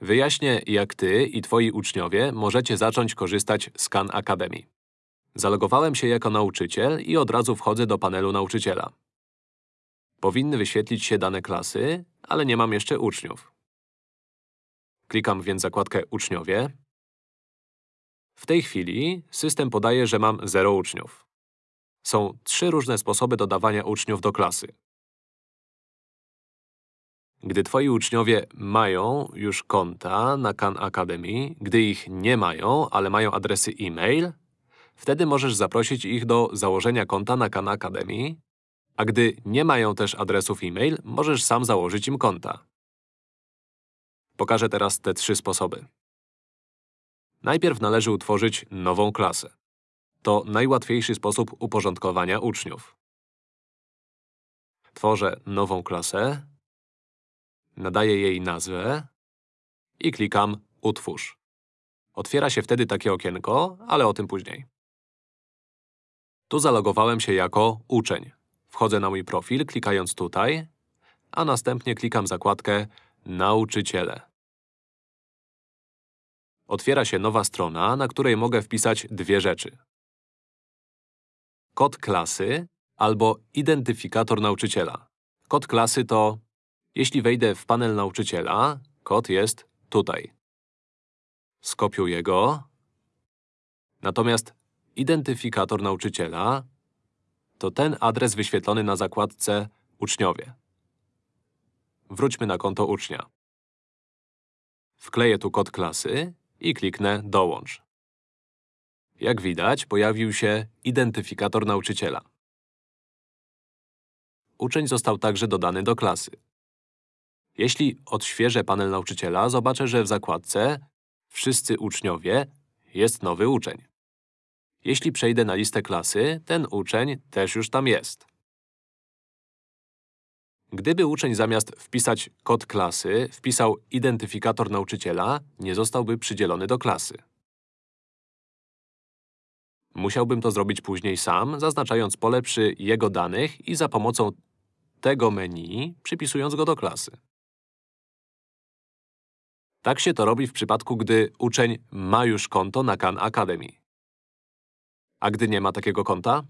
Wyjaśnię, jak ty i twoi uczniowie możecie zacząć korzystać z Khan Academy. Zalogowałem się jako nauczyciel i od razu wchodzę do panelu nauczyciela. Powinny wyświetlić się dane klasy, ale nie mam jeszcze uczniów. Klikam więc zakładkę Uczniowie. W tej chwili system podaje, że mam 0 uczniów. Są trzy różne sposoby dodawania uczniów do klasy. Gdy twoi uczniowie mają już konta na Khan Academy, gdy ich nie mają, ale mają adresy e-mail, wtedy możesz zaprosić ich do założenia konta na Khan Academy, a gdy nie mają też adresów e-mail, możesz sam założyć im konta. Pokażę teraz te trzy sposoby. Najpierw należy utworzyć nową klasę. To najłatwiejszy sposób uporządkowania uczniów. Tworzę nową klasę, nadaję jej nazwę i klikam Utwórz. Otwiera się wtedy takie okienko, ale o tym później. Tu zalogowałem się jako uczeń. Wchodzę na mój profil, klikając tutaj, a następnie klikam zakładkę Nauczyciele. Otwiera się nowa strona, na której mogę wpisać dwie rzeczy. Kod klasy albo identyfikator nauczyciela. Kod klasy to… Jeśli wejdę w panel nauczyciela, kod jest tutaj. Skopiuję go. Natomiast identyfikator nauczyciela to ten adres wyświetlony na zakładce Uczniowie. Wróćmy na konto ucznia. Wkleję tu kod klasy i kliknę Dołącz. Jak widać, pojawił się identyfikator nauczyciela. Uczeń został także dodany do klasy. Jeśli odświeżę panel nauczyciela, zobaczę, że w zakładce Wszyscy uczniowie jest nowy uczeń. Jeśli przejdę na listę klasy, ten uczeń też już tam jest. Gdyby uczeń zamiast wpisać kod klasy, wpisał identyfikator nauczyciela, nie zostałby przydzielony do klasy. Musiałbym to zrobić później sam, zaznaczając pole przy jego danych i za pomocą tego menu przypisując go do klasy. Tak się to robi w przypadku, gdy uczeń ma już konto na Khan Academy. A gdy nie ma takiego konta?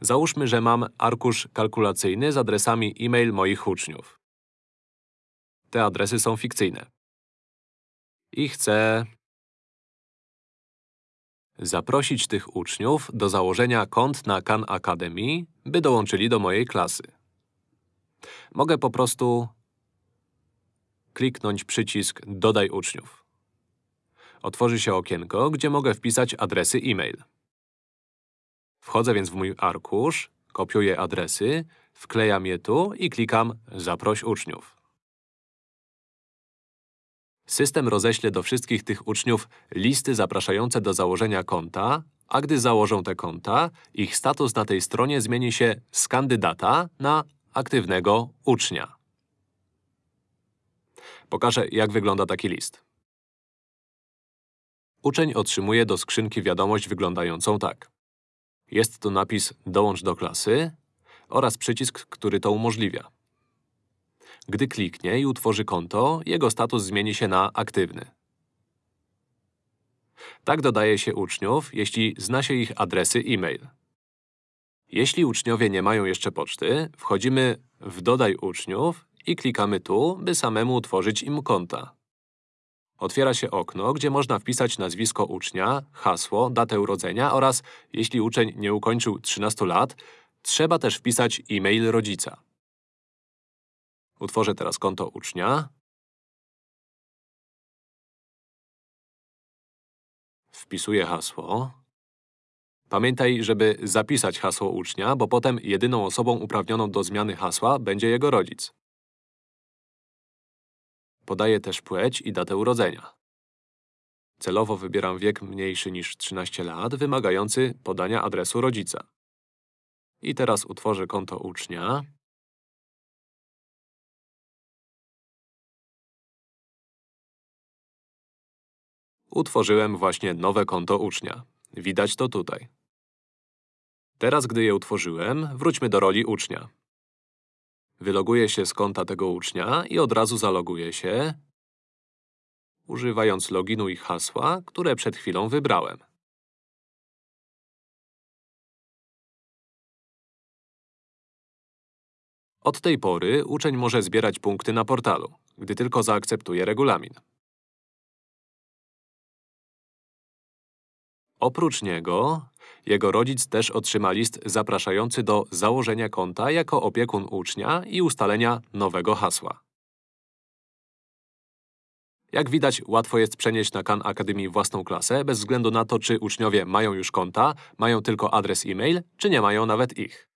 Załóżmy, że mam arkusz kalkulacyjny z adresami e-mail moich uczniów. Te adresy są fikcyjne. I chcę zaprosić tych uczniów do założenia kont na Khan Academy, by dołączyli do mojej klasy. Mogę po prostu kliknąć przycisk Dodaj uczniów. Otworzy się okienko, gdzie mogę wpisać adresy e-mail. Wchodzę więc w mój arkusz, kopiuję adresy, wklejam je tu i klikam Zaproś uczniów. System roześle do wszystkich tych uczniów listy zapraszające do założenia konta, a gdy założą te konta, ich status na tej stronie zmieni się z kandydata na aktywnego ucznia. Pokażę, jak wygląda taki list. Uczeń otrzymuje do skrzynki wiadomość wyglądającą tak. Jest tu napis Dołącz do klasy oraz przycisk, który to umożliwia. Gdy kliknie i utworzy konto, jego status zmieni się na aktywny. Tak dodaje się uczniów, jeśli zna się ich adresy e-mail. Jeśli uczniowie nie mają jeszcze poczty, wchodzimy w Dodaj uczniów i klikamy tu, by samemu utworzyć im konta. Otwiera się okno, gdzie można wpisać nazwisko ucznia, hasło, datę urodzenia oraz, jeśli uczeń nie ukończył 13 lat, trzeba też wpisać e-mail rodzica. Utworzę teraz konto ucznia. Wpisuję hasło. Pamiętaj, żeby zapisać hasło ucznia, bo potem jedyną osobą uprawnioną do zmiany hasła będzie jego rodzic. Podaję też płeć i datę urodzenia. Celowo wybieram wiek mniejszy niż 13 lat, wymagający podania adresu rodzica. I teraz utworzę konto ucznia. Utworzyłem właśnie nowe konto ucznia. Widać to tutaj. Teraz, gdy je utworzyłem, wróćmy do roli ucznia. Wyloguję się z konta tego ucznia i od razu zaloguję się używając loginu i hasła, które przed chwilą wybrałem. Od tej pory uczeń może zbierać punkty na portalu, gdy tylko zaakceptuje regulamin. Oprócz niego, jego rodzic też otrzyma list zapraszający do założenia konta jako opiekun ucznia i ustalenia nowego hasła. Jak widać, łatwo jest przenieść na Khan Academy własną klasę, bez względu na to, czy uczniowie mają już konta, mają tylko adres e-mail, czy nie mają nawet ich.